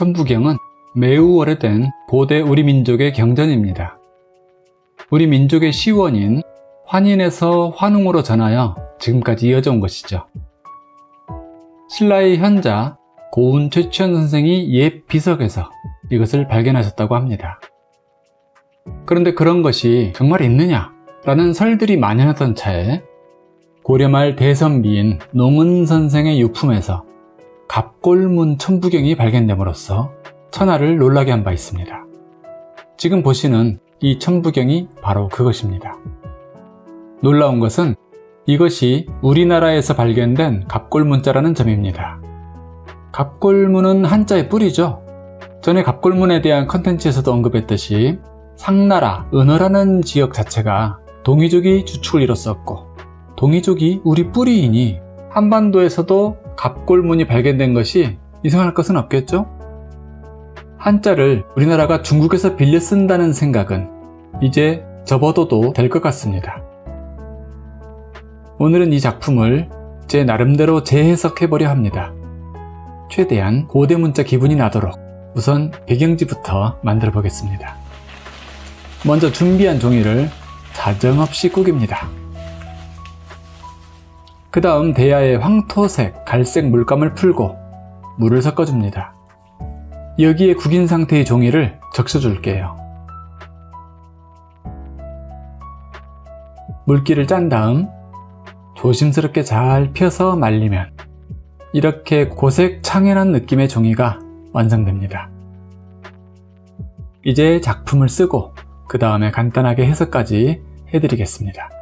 천부경은 매우 오래된 고대 우리 민족의 경전입니다. 우리 민족의 시원인 환인에서 환웅으로 전하여 지금까지 이어져 온 것이죠. 신라의 현자 고운 최치현 선생이 옛 비석에서 이것을 발견하셨다고 합니다. 그런데 그런 것이 정말 있느냐? 라는 설들이 만연하던 차에 고려 말 대선비인 농은 선생의 유품에서 갑골문 천부경이 발견됨으로써 천하를 놀라게 한 바 있습니다. 지금 보시는 이 천부경이 바로 그것입니다. 놀라운 것은 이것이 우리나라에서 발견된 갑골문자라는 점입니다. 갑골문은 한자의 뿌리죠. 전에 갑골문에 대한 컨텐츠에서도 언급했듯이 상나라, 은어라는 지역 자체가 동이족이 주축을 이뤘었고 동이족이 우리 뿌리이니 한반도에서도 갑골문이 발견된 것이 이상할 것은 없겠죠? 한자를 우리나라가 중국에서 빌려 쓴다는 생각은 이제 접어둬도 될 것 같습니다. 오늘은 이 작품을 제 나름대로 재해석해보려 합니다. 최대한 고대 문자 기분이 나도록 우선 배경지부터 만들어 보겠습니다. 먼저 준비한 종이를 사정없이 꾸깁니다. 그 다음 대야에 황토색, 갈색 물감을 풀고 물을 섞어줍니다. 여기에 구긴 상태의 종이를 적셔줄게요. 물기를 짠 다음 조심스럽게 잘 펴서 말리면 이렇게 고색 창연한 느낌의 종이가 완성됩니다. 이제 작품을 쓰고 그 다음에 간단하게 해석까지 해드리겠습니다.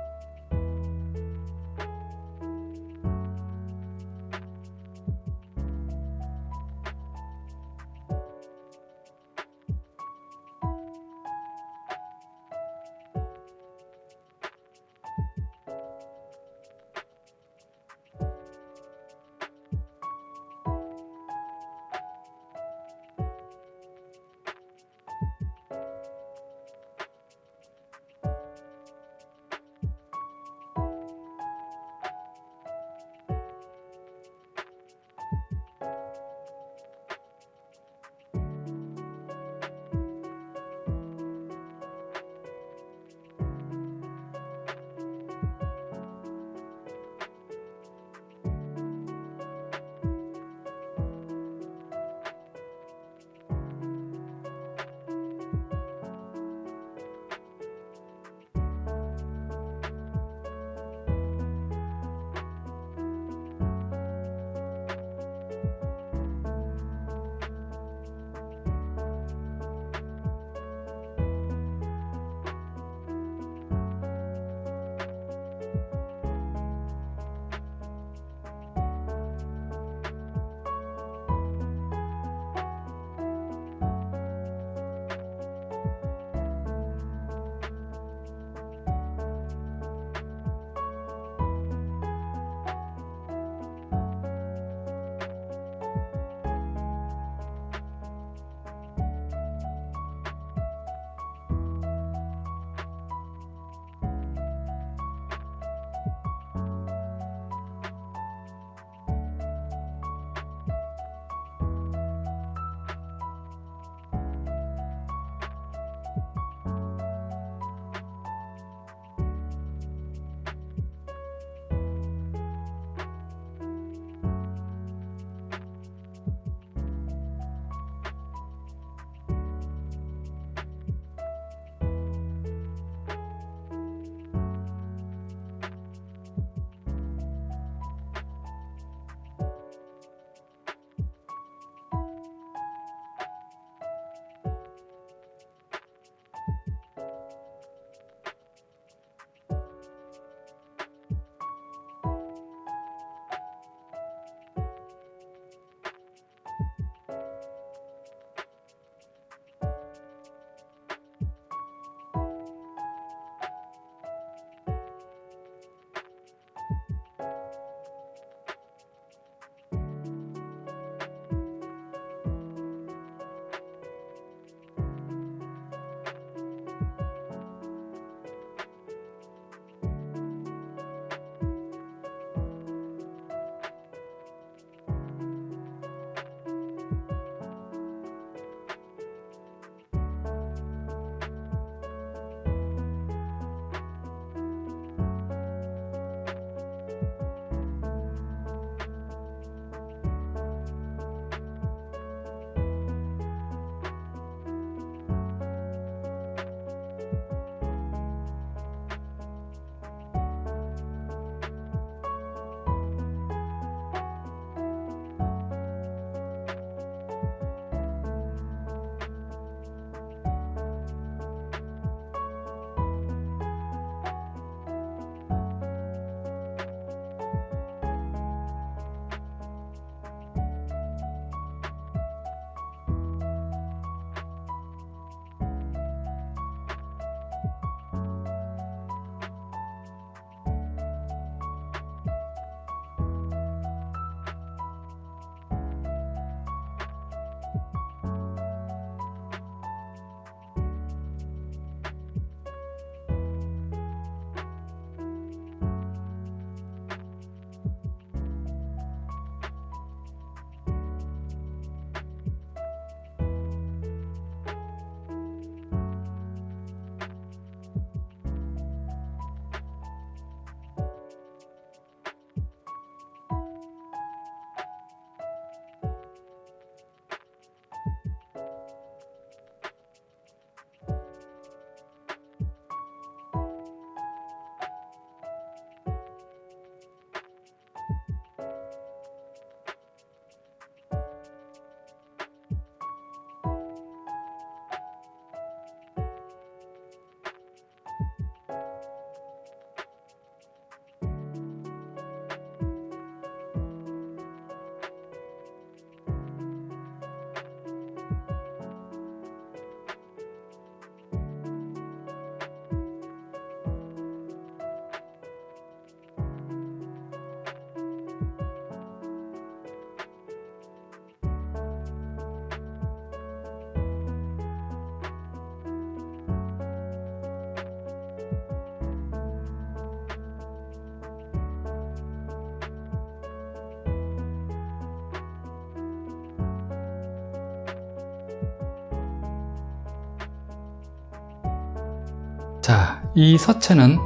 자, 이 서체는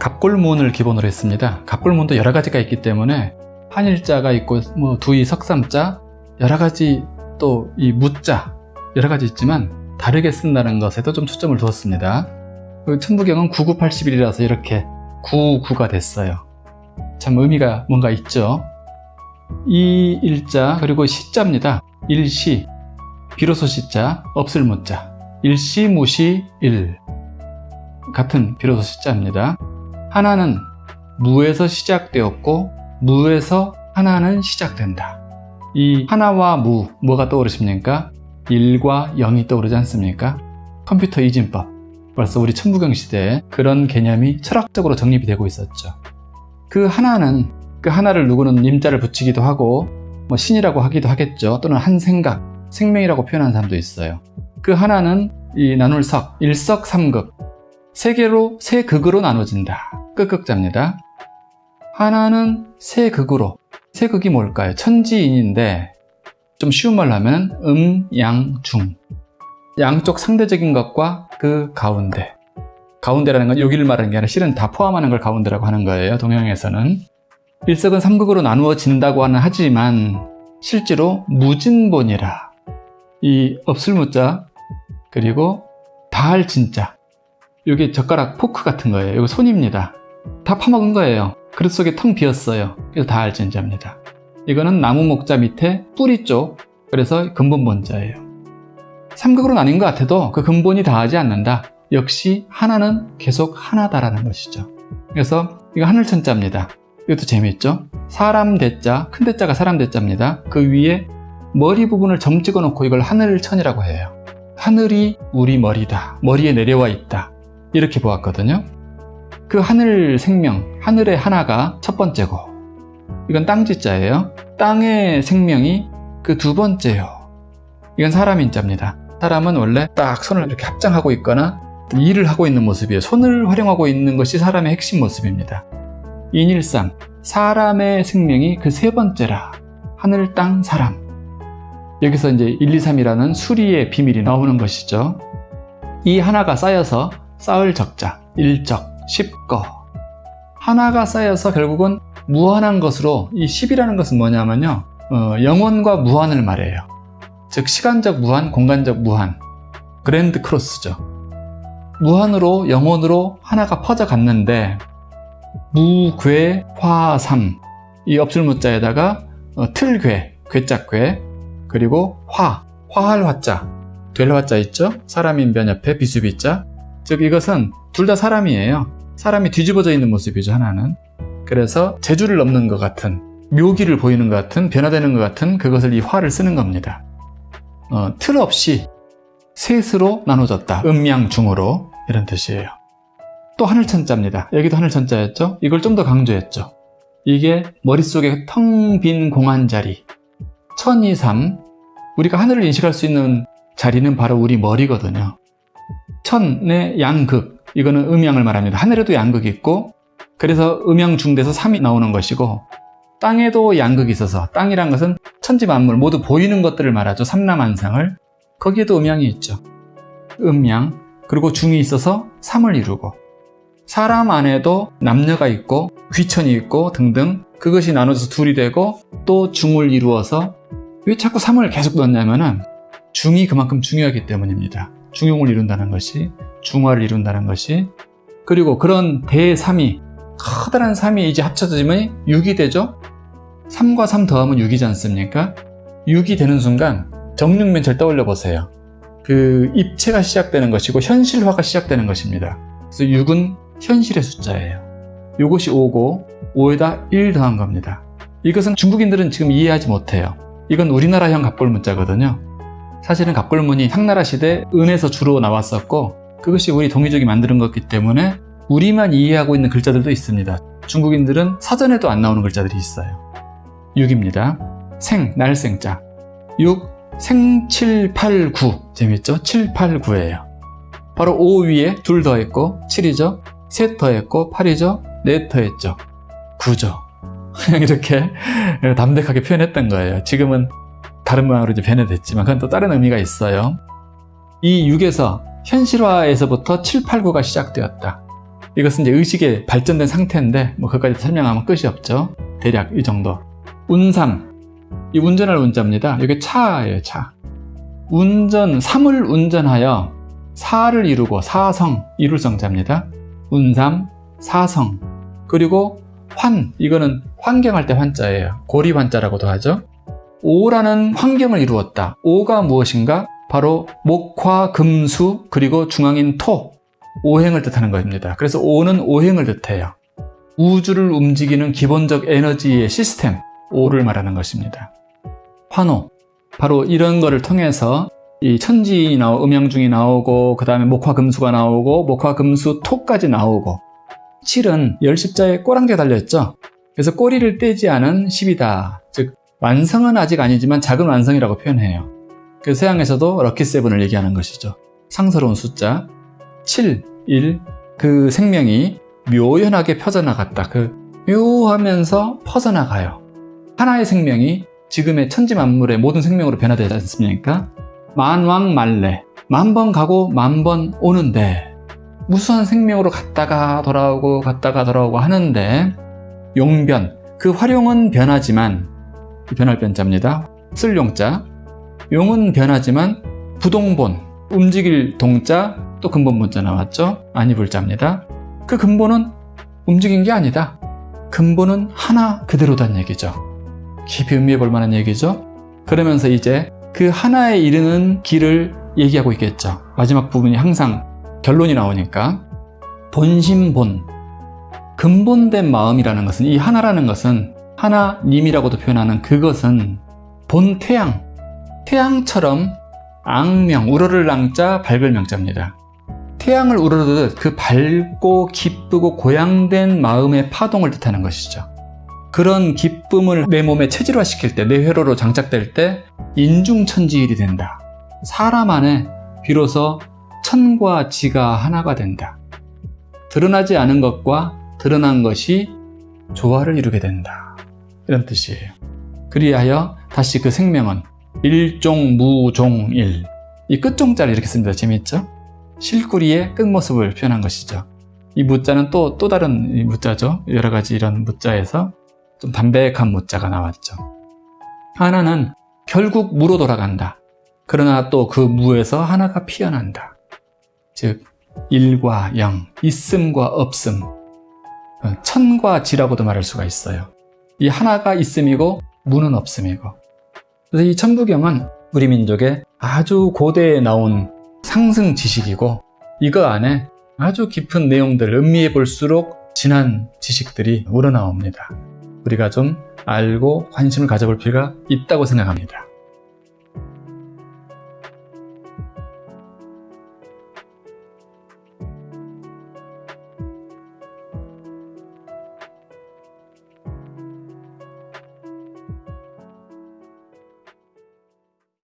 갑골문을 기본으로 했습니다. 갑골문도 여러 가지가 있기 때문에 한일자가 있고 뭐 두이 석삼자 여러 가지 또 이 무자 여러 가지 있지만 다르게 쓴다는 것에도 좀 초점을 두었습니다. 그 천부경은 9981이라서 이렇게 99가 됐어요. 참 의미가 뭔가 있죠. 이 일자 그리고 시자입니다. 일시 비로소 시자 없을 무자 일시 무시 일 같은 비로소 시자입니다. 하나는 무에서 시작되었고 무에서 하나는 시작된다. 이 하나와 무 뭐가 떠오르십니까? 1과 0이 떠오르지 않습니까? 컴퓨터 이진법 벌써 우리 천부경 시대에 그런 개념이 철학적으로 정립이 되고 있었죠. 그 하나는 그 하나를 누구는 님자를 붙이기도 하고 뭐 신이라고 하기도 하겠죠. 또는 한 생각, 생명이라고 표현하는 사람도 있어요. 그 하나는 이 나눌 석, 일석 삼극 세 개로 세 극으로 나눠진다. 끝극자입니다. 하나는 세 극으로 세 극이 뭘까요? 천지인인데 좀 쉬운 말로 하면 음, 양, 중 양쪽 상대적인 것과 그 가운데 가운데라는 건 여기를 말하는 게 아니라 실은 다 포함하는 걸 가운데라고 하는 거예요 동양에서는 일석은 삼극으로 나누어진다고 하는 하지만 실제로 무진본이라 이 없을 무자 그리고 다할 진짜 이게 젓가락 포크 같은 거예요. 이거 손입니다. 다 파먹은 거예요. 그릇 속에 텅 비었어요. 그래서 다할 진자입니다. 이거는 나무 목자 밑에 뿌리 쪽 그래서 근본 본자예요. 삼극으로 나뉜 것 같아도 그 근본이 다하지 않는다. 역시 하나는 계속 하나다라는 것이죠. 그래서 이거 하늘천자입니다. 이것도 재미있죠? 사람 대자 큰 대자가 사람 대자입니다. 그 위에 머리 부분을 점 찍어 놓고 이걸 하늘천이라고 해요. 하늘이 우리 머리다. 머리에 내려와 있다 이렇게 보았거든요 그 하늘 생명 하늘의 하나가 첫 번째고 이건 땅지자예요. 땅의 생명이 그 두 번째요. 이건 사람 인자입니다. 사람은 원래 딱 손을 이렇게 합장하고 있거나 일을 하고 있는 모습이에요. 손을 활용하고 있는 것이 사람의 핵심 모습입니다. 인일상, 사람의 생명이 그 세 번째라. 하늘, 땅, 사람. 여기서 이제 1, 2, 3이라는 수리의 비밀이 나오는 것이죠. 이 하나가 쌓여서 쌓을 적자, 일적, 십거. 하나가 쌓여서 결국은 무한한 것으로 이 10이라는 것은 뭐냐면요. 어, 영원과 무한을 말해요. 즉 시간적 무한, 공간적 무한. 그랜드 크로스죠. 무한으로 영원으로 하나가 퍼져갔는데 무괴, 화삼. 이 없을 무자에다가 어, 틀괴, 괴짝괴 그리고 화, 화할 화자. 될 화자 있죠? 사람인변 옆에 비수비자 즉 이것은 둘 다 사람이에요 사람이 뒤집어져 있는 모습이죠 하나는 그래서 재주를 넘는 것 같은 묘기를 보이는 것 같은 변화되는 것 같은 그것을 이 화를 쓰는 겁니다. 어, 틀 없이 셋으로 나눠졌다. 음양중으로 이런 뜻이에요. 또 하늘천자입니다. 여기도 하늘천자였죠? 이걸 좀 더 강조했죠. 이게 머릿속에 텅 빈 공한 자리 천이삼 우리가 하늘을 인식할 수 있는 자리는 바로 우리 머리거든요. 천의 양극 이거는 음양을 말합니다. 하늘에도 양극이 있고 그래서 음양 중대에서 3이 나오는 것이고 땅에도 양극이 있어서 땅이란 것은 천지 만물 모두 보이는 것들을 말하죠. 삼남한상을 거기에도 음양이 있죠. 음양 그리고 중이 있어서 3을 이루고 사람 안에도 남녀가 있고 귀천이 있고 등등 그것이 나눠져서 둘이 되고 또 중을 이루어서 왜 자꾸 3을 계속 넣냐면은 중이 그만큼 중요하기 때문입니다. 중용을 이룬다는 것이 중화를 이룬다는 것이 그리고 그런 대3이 커다란 3이 이제 합쳐지면 6이 되죠? 3과 3 더하면 6이지 않습니까? 6이 되는 순간 정육면체를 떠올려 보세요. 그 입체가 시작되는 것이고 현실화가 시작되는 것입니다. 그래서 6은 현실의 숫자예요. 이것이 5고 5에다 1 더한 겁니다. 이것은 중국인들은 지금 이해하지 못해요. 이건 우리나라형 갑골문자거든요. 사실은 갑골문이 상나라 시대 은에서 주로 나왔었고 그것이 우리 동이족이 만드는 것이기 때문에 우리만 이해하고 있는 글자들도 있습니다. 중국인들은 사전에도 안 나오는 글자들이 있어요. 6입니다. 생, 날생자. 6, 생 7, 8, 9. 재밌죠? 7, 8, 9예요. 바로 5 위에 둘 더했고 7이죠. 셋 더했고 8이죠. 넷 더했죠. 9죠. 그냥 이렇게 담백하게 표현했던 거예요. 지금은 다른 모양으로 이제 변해됐지만 그건 또 다른 의미가 있어요. 이 6에서 현실화에서부터 7, 8, 9가 시작되었다. 이것은 이제 의식의 발전된 상태인데 뭐 그것까지 설명하면 끝이 없죠. 대략 이 정도. 운삼. 이 운전할 운자입니다. 이게 차예요, 차. 운전, 삼을 운전하여 사를 이루고 사성, 이룰 성자입니다. 운삼, 사성. 그리고 환, 이거는 환경할 때 환자예요. 고리 환자라고도 하죠. 오라는 환경을 이루었다. 오가 무엇인가? 바로 목화, 금수, 그리고 중앙인 토. 오행을 뜻하는 것입니다. 그래서 오는 오행을 뜻해요. 우주를 움직이는 기본적 에너지의 시스템, 오를 말하는 것입니다. 환호. 바로 이런 거를 통해서 이 천지인이 나오고 음양중이 나오고 그 다음에 목화금수가 나오고 목화금수 토까지 나오고 7은 열십자에 꼬랑지가 달려있죠. 그래서 꼬리를 떼지 않은 10이다. 즉 완성은 아직 아니지만 작은 완성이라고 표현해요. 그 서양에서도 럭키세븐을 얘기하는 것이죠. 상스러운 숫자 7, 1, 그 생명이 묘연하게 펴져나갔다. 그 묘하면서 퍼져나가요. 하나의 생명이 지금의 천지 만물의 모든 생명으로 변화되지 않습니까? 만왕만래 만 번 가고 만 번 오는데 무수한 생명으로 갔다가 돌아오고 갔다가 돌아오고 하는데 용변 그 활용은 변하지만 변할 변자입니다. 쓸 용자 용은 변하지만 부동본 움직일 동자 또 근본 문자 나왔죠? 아니불자입니다. 그 근본은 움직인 게 아니다. 근본은 하나 그대로단 얘기죠. 깊이 의미해 볼 만한 얘기죠. 그러면서 이제 그 하나에 이르는 길을 얘기하고 있겠죠. 마지막 부분이 항상 결론이 나오니까 본심본 근본된 마음이라는 것은 이 하나라는 것은 하나님이라고도 표현하는 그것은 본 태양 태양처럼 앙명, 우러를 랑자, 밝을 명자입니다. 태양을 우러르듯 그 밝고 기쁘고 고양된 마음의 파동을 뜻하는 것이죠. 그런 기쁨을 내 몸에 체질화시킬 때, 내 회로로 장착될 때 인중천지일이 된다. 사람 안에 비로소 천과 지가 하나가 된다. 드러나지 않은 것과 드러난 것이 조화를 이루게 된다. 이런 뜻이에요. 그리하여 다시 그 생명은 일종무종일 이 끝종자를 이렇게 씁니다. 재미있죠? 실구리의 끝모습을 표현한 것이죠. 이 무자는 또, 또 다른 무자죠. 여러 가지 이런 무자에서 좀 담백한 무자가 나왔죠. 하나는 결국 무로 돌아간다. 그러나 또 그 무에서 하나가 피어난다. 즉, 일과 영, 있음과 없음, 천과 지라고도 말할 수가 있어요. 이 하나가 있음이고 무는 없음이고. 그래서 이 천부경은 우리 민족의 아주 고대에 나온 상승 지식이고 이거 안에 아주 깊은 내용들 음미해 볼수록 진한 지식들이 우러나옵니다. 우리가 좀 알고 관심을 가져볼 필요가 있다고 생각합니다.